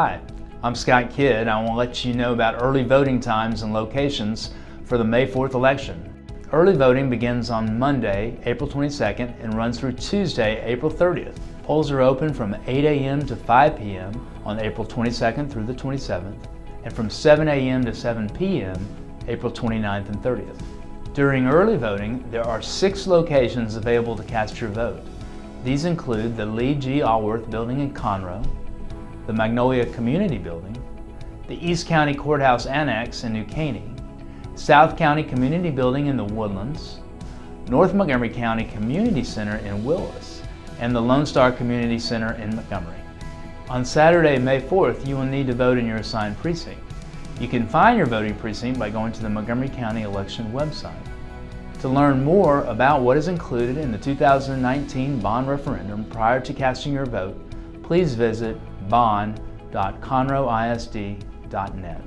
Hi, I'm Scott Kidd. I want to let you know about early voting times and locations for the May 4th election. Early voting begins on Monday, April 22nd and runs through Tuesday, April 30th. Polls are open from 8 a.m. to 5 p.m. on April 22nd through the 27th and from 7 a.m. to 7 p.m. April 29th and 30th. During early voting, there are six locations available to cast your vote. These include the Lee G. Alworth Building in Conroe, the Magnolia Community Building, the East County Courthouse Annex in New Caney, South County Community Building in the Woodlands, North Montgomery County Community Center in Willis, and the Lone Star Community Center in Montgomery. On Saturday, May 4th, you will need to vote in your assigned precinct. You can find your voting precinct by going to the Montgomery County election website. To learn more about what is included in the 2019 bond referendum prior to casting your vote, please visit bond.conroeisd.net.